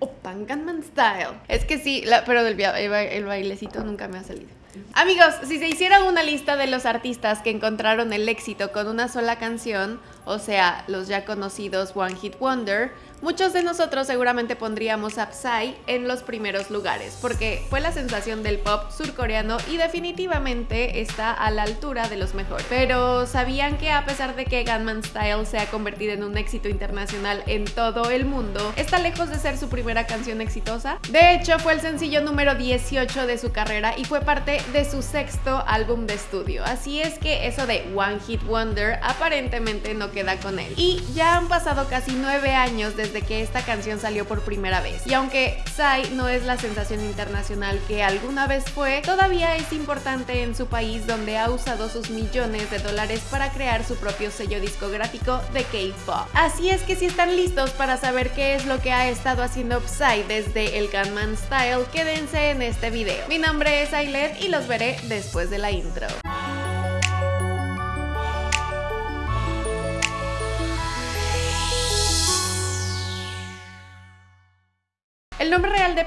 Open Gangnam Style. Es que sí, pero el, el bailecito nunca me ha salido. Amigos, si se hiciera una lista de los artistas que encontraron el éxito con una sola canción, o sea, los ya conocidos One Hit Wonder, muchos de nosotros seguramente pondríamos a Psy en los primeros lugares, porque fue la sensación del pop surcoreano y definitivamente está a la altura de los mejores. Pero ¿sabían que a pesar de que Gunman Style se ha convertido en un éxito internacional en todo el mundo, está lejos de ser su primera canción exitosa? De hecho, fue el sencillo número 18 de su carrera y fue parte de su sexto álbum de estudio. Así es que eso de One Hit Wonder aparentemente no Y ya han pasado casi nueve años desde que esta canción salió por primera vez. Y aunque Psy no es la sensación internacional que alguna vez fue, todavía es importante en su país donde ha usado sus millones de dólares para crear su propio sello discográfico de K-pop. Así es que si están listos para saber qué es lo que ha estado haciendo Psy desde el Gunman Style, quédense en este video. Mi nombre es Ailet y los veré después de la intro.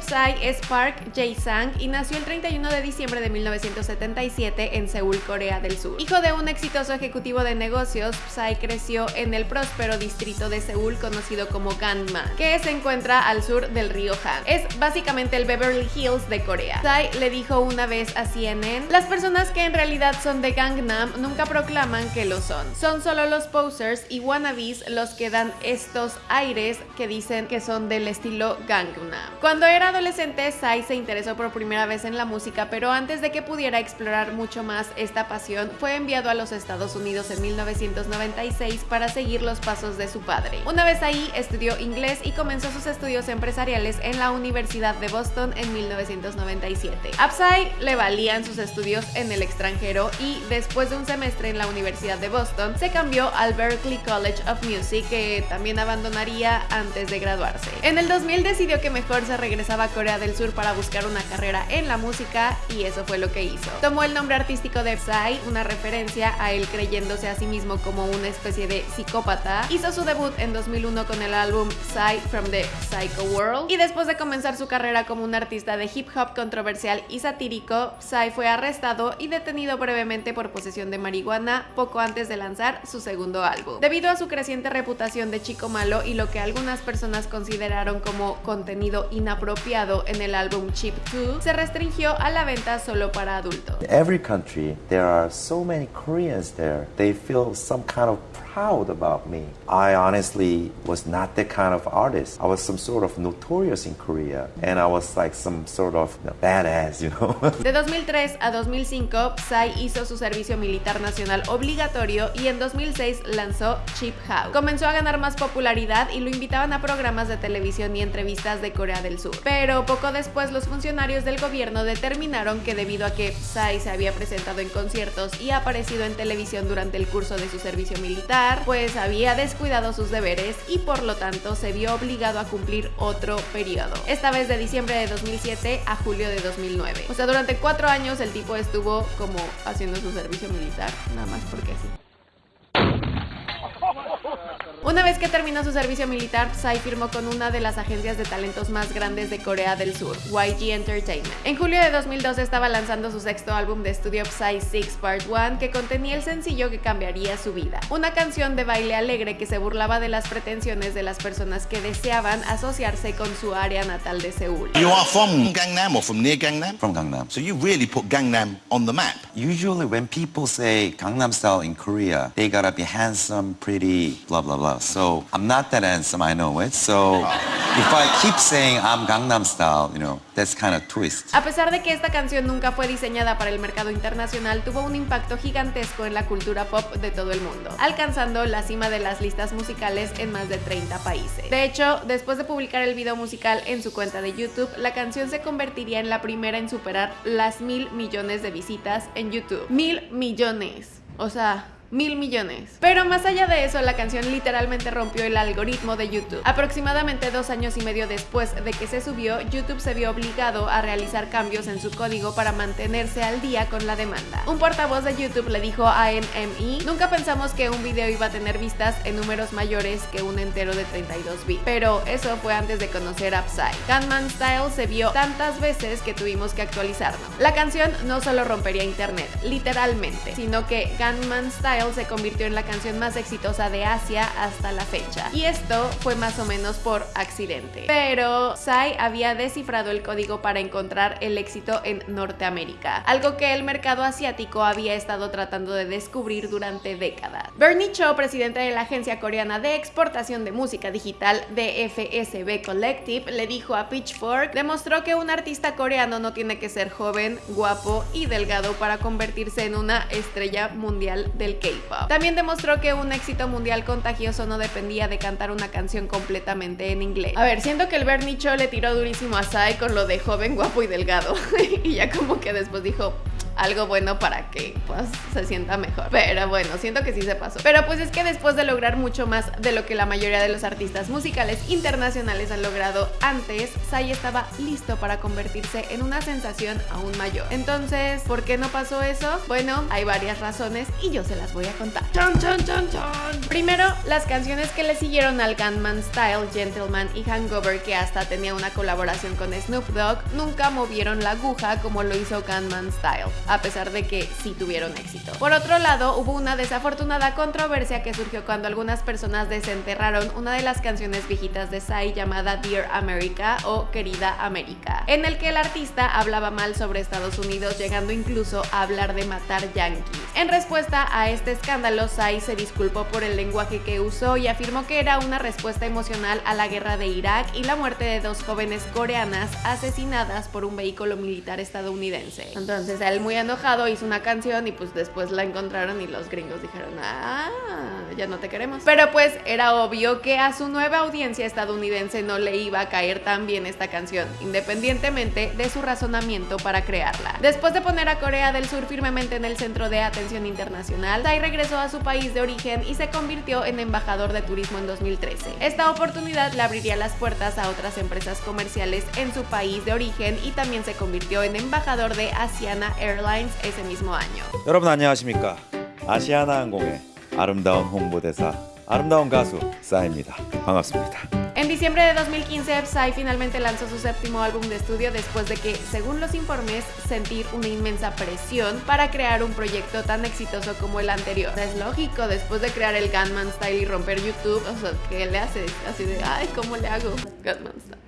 Psy es Park Jae-sang y nació el 31 de diciembre de 1977 en Seúl, Corea del Sur. Hijo de un exitoso ejecutivo de negocios, Psy creció en el próspero distrito de Seúl conocido como Gangnam, que se encuentra al sur del río Han. Es básicamente el Beverly Hills de Corea. Psy le dijo una vez a CNN, las personas que en realidad son de Gangnam nunca proclaman que lo son. Son solo los posers y wannabes los que dan estos aires que dicen que son del estilo Gangnam. Cuando era adolescente, Sai se interesó por primera vez en la música, pero antes de que pudiera explorar mucho más esta pasión, fue enviado a los Estados Unidos en 1996 para seguir los pasos de su padre. Una vez ahí, estudió inglés y comenzó sus estudios empresariales en la Universidad de Boston en 1997. A Psy le valían sus estudios en el extranjero y después de un semestre en la Universidad de Boston, se cambió al Berklee College of Music, que también abandonaría antes de graduarse. En el 2000 decidió que mejor se regresaba a Corea del Sur para buscar una carrera en la música y eso fue lo que hizo. Tomó el nombre artístico de Psy, una referencia a él creyéndose a sí mismo como una especie de psicópata. Hizo su debut en 2001 con el álbum Psy from the Psycho World y después de comenzar su carrera como un artista de hip hop controversial y satírico, Psy fue arrestado y detenido brevemente por posesión de marihuana poco antes de lanzar su segundo álbum. Debido a su creciente reputación de chico malo y lo que algunas personas consideraron como contenido inapropiado en el álbum Chip 2 se restringió a la venta solo para adultos. Every country, there are so many Koreans there. They feel some kind of proud about me. I honestly was not that kind of artist. I was some sort of notorious in Korea and I was like some sort of you know, badass, you know. De 2003 a 2005, Psy hizo su servicio militar nacional obligatorio y en 2006 lanzó Chip House. Comenzó a ganar más popularidad y lo invitaban a programas de televisión y entrevistas de Corea del Sur. Pero poco después los funcionarios del gobierno determinaron que debido a que Psy se había presentado en conciertos y aparecido en televisión durante el curso de su servicio militar, pues había descuidado sus deberes y por lo tanto se vio obligado a cumplir otro periodo, esta vez de diciembre de 2007 a julio de 2009. O sea, durante cuatro años el tipo estuvo como haciendo su servicio militar, nada más porque sí. Una vez que terminó su servicio militar, Psy firmó con una de las agencias de talentos más grandes de Corea del Sur, YG Entertainment. En julio de 2012 estaba lanzando su sexto álbum de estudio Psy 6 Part 1 que contenía el sencillo que cambiaría su vida. Una canción de baile alegre que se burlaba de las pretensiones de las personas que deseaban asociarse con su área natal de Seúl. You are from Gangnam or from near Gangnam? From Gangnam. So you really put Gangnam on the map. Usually when people say Gangnam style in Korea, they gotta be handsome, pretty, blah blah blah. So I'm not that handsome, I know it. So if I keep saying I'm Gangnam style, you know, that's kind of twist. A pesar de que esta canción nunca fue diseñada para el mercado internacional, tuvo un impacto gigantesco en la cultura pop de todo el mundo, alcanzando la cima de las listas musicales en más de 30 países. De hecho, después de publicar el video musical en su cuenta de YouTube, la canción se convertiría en la primera en superar las mil millones de visitas en YouTube. Mil millones. O sea, mil millones. Pero más allá de eso, la canción literalmente rompió el algoritmo de YouTube. Aproximadamente dos años y medio después de que se subió, YouTube se vio obligado a realizar cambios en su código para mantenerse al día con la demanda. Un portavoz de YouTube le dijo a NME, nunca pensamos que un video iba a tener vistas en números mayores que un entero de 32 bits, pero eso fue antes de conocer Psy. Gunman Style se vio tantas veces que tuvimos que actualizarlo. La canción no solo rompería internet, literalmente, sino que Gunman Style se convirtió en la canción más exitosa de Asia hasta la fecha. Y esto fue más o menos por accidente. Pero Psy había descifrado el código para encontrar el éxito en Norteamérica, algo que el mercado asiático había estado tratando de descubrir durante décadas. Bernie Cho, presidente de la agencia coreana de exportación de música digital DFSB Collective, le dijo a Pitchfork, demostró que un artista coreano no tiene que ser joven, guapo y delgado para convertirse en una estrella mundial del K-pop. También demostró que un éxito mundial contagioso no dependía de cantar una canción completamente en inglés. A ver, siento que el Bernie Cho le tiró durísimo a Psy con lo de joven, guapo y delgado. y ya como que después dijo, algo bueno para que pues se sienta mejor. Pero bueno, siento que sí se pasó. Pero pues es que después de lograr mucho más de lo que la mayoría de los artistas musicales internacionales han logrado antes, Psy estaba listo para convertirse en una sensación aún mayor. Entonces, ¿por qué no pasó eso? Bueno, hay varias razones y yo se las voy a contar. ¡Chan, chan, chan, chan! Primero, las canciones que le siguieron al Gunman Style, Gentleman y Hangover, que hasta tenía una colaboración con Snoop Dogg, nunca movieron la aguja como lo hizo Gunman Style a pesar de que sí tuvieron éxito. Por otro lado, hubo una desafortunada controversia que surgió cuando algunas personas desenterraron una de las canciones viejitas de Psy llamada Dear America o Querida América, en el que el artista hablaba mal sobre Estados Unidos, llegando incluso a hablar de matar yankees. En respuesta a este escándalo, Psy se disculpó por el lenguaje que usó y afirmó que era una respuesta emocional a la guerra de Irak y la muerte de dos jóvenes coreanas asesinadas por un vehículo militar estadounidense. Entonces, él muy enojado hizo una canción y pues después la encontraron y los gringos dijeron, ah, ya no te queremos. Pero pues era obvio que a su nueva audiencia estadounidense no le iba a caer tan bien esta canción, independientemente de su razonamiento para crearla. Después de poner a Corea del Sur firmemente en el centro de atención internacional, Tai regresó a su país de origen y se convirtió en embajador de turismo en 2013. Esta oportunidad le abriría las puertas a otras empresas comerciales en su país de origen y también se convirtió en embajador de Asiana Airlines ese mismo año. 여러분 안녕하십니까 아시아나항공의 아름다운 홍보대사 아름다운 가수 싸입니다 반갑습니다 En diciembre de 2015, Psy finalmente lanzó su séptimo álbum de estudio después de que, según los informes, sentir una inmensa presión para crear un proyecto tan exitoso como el anterior. Es lógico, después de crear el Gunman Style y romper YouTube, o sea, ¿qué le hace? Así de, ay, ¿cómo le hago? Gunman Style.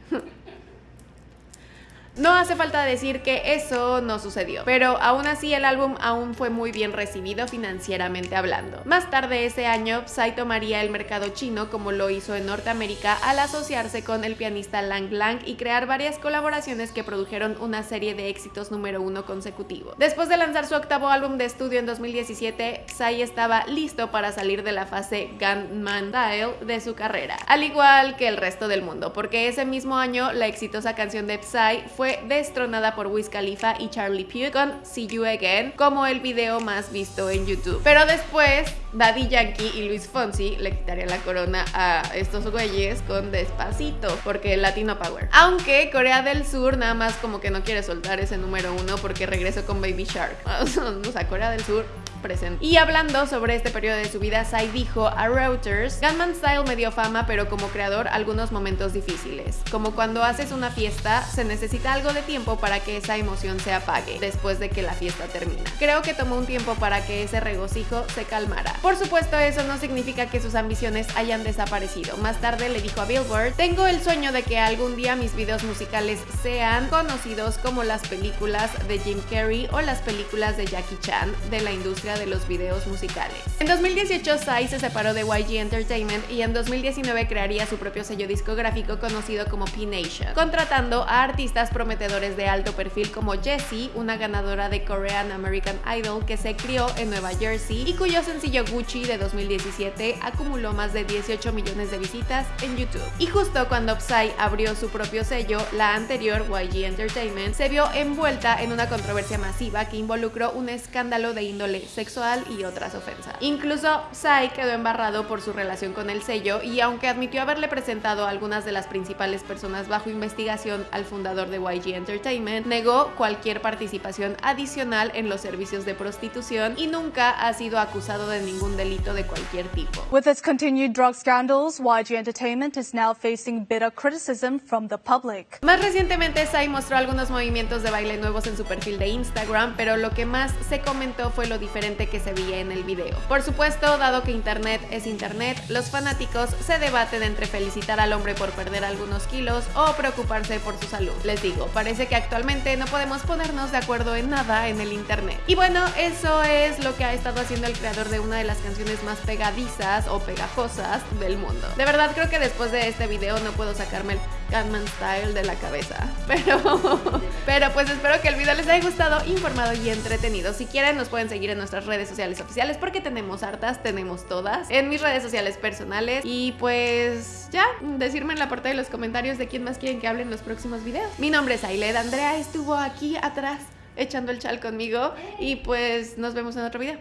No hace falta decir que eso no sucedió, pero aún así el álbum aún fue muy bien recibido financieramente hablando. Más tarde ese año, Psy tomaría el mercado chino como lo hizo en Norteamérica al asociarse con el pianista Lang Lang y crear varias colaboraciones que produjeron una serie de éxitos número uno consecutivos. Después de lanzar su octavo álbum de estudio en 2017, Psy estaba listo para salir de la fase Gunman Style de su carrera, al igual que el resto del mundo, porque ese mismo año la exitosa canción de Psy fue destronada por Wiz Khalifa y Charlie Puth con See You Again como el video más visto en YouTube. Pero después, Daddy Yankee y Luis Fonsi le quitarían la corona a estos güeyes con Despacito, porque Latino Power. Aunque Corea del Sur nada más como que no quiere soltar ese número uno porque regresó con Baby Shark. o sea, Corea del Sur presente. Y hablando sobre este periodo de su vida, Psy dijo a Reuters, Gunman Style me dio fama, pero como creador algunos momentos difíciles. Como cuando haces una fiesta, se necesita algo de tiempo para que esa emoción se apague después de que la fiesta termina. Creo que tomó un tiempo para que ese regocijo se calmara. Por supuesto, eso no significa que sus ambiciones hayan desaparecido. Más tarde le dijo a Billboard, tengo el sueño de que algún día mis videos musicales sean conocidos como las películas de Jim Carrey o las películas de Jackie Chan de la industria de los videos musicales. En 2018, Psy se separó de YG Entertainment y en 2019 crearía su propio sello discográfico conocido como P-Nation, contratando a artistas prometedores de alto perfil como Jessie, una ganadora de Korean American Idol que se crió en Nueva Jersey y cuyo sencillo Gucci de 2017 acumuló más de 18 millones de visitas en YouTube. Y justo cuando Psy abrió su propio sello, la anterior YG Entertainment se vio envuelta en una controversia masiva que involucró un escándalo de índole sexual sexual y otras ofensas. Incluso Psy quedó embarrado por su relación con el sello y aunque admitió haberle presentado a algunas de las principales personas bajo investigación al fundador de YG Entertainment, negó cualquier participación adicional en los servicios de prostitución y nunca ha sido acusado de ningún delito de cualquier tipo. With its continued drug scandals, YG Entertainment is now facing bitter criticism from the public. Más recientemente, Psy mostró algunos movimientos de baile nuevos en su perfil de Instagram, pero lo que más se comentó fue lo que se veía en el video. Por supuesto, dado que Internet es Internet, los fanáticos se debaten entre felicitar al hombre por perder algunos kilos o preocuparse por su salud. Les digo, parece que actualmente no podemos ponernos de acuerdo en nada en el Internet. Y bueno, eso es lo que ha estado haciendo el creador de una de las canciones más pegadizas o pegajosas del mundo. De verdad creo que después de este video no puedo sacarme el Gunman Style de la cabeza. Pero, pero pues espero que el video les haya gustado, informado y entretenido. Si quieren nos pueden seguir en nuestras redes sociales oficiales porque tenemos hartas, tenemos todas. En mis redes sociales personales. Y pues ya, decirme en la parte de los comentarios de quién más quieren que hable en los próximos videos. Mi nombre es Ailed, Andrea estuvo aquí atrás echando el chal conmigo y pues nos vemos en otro video.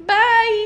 Bye!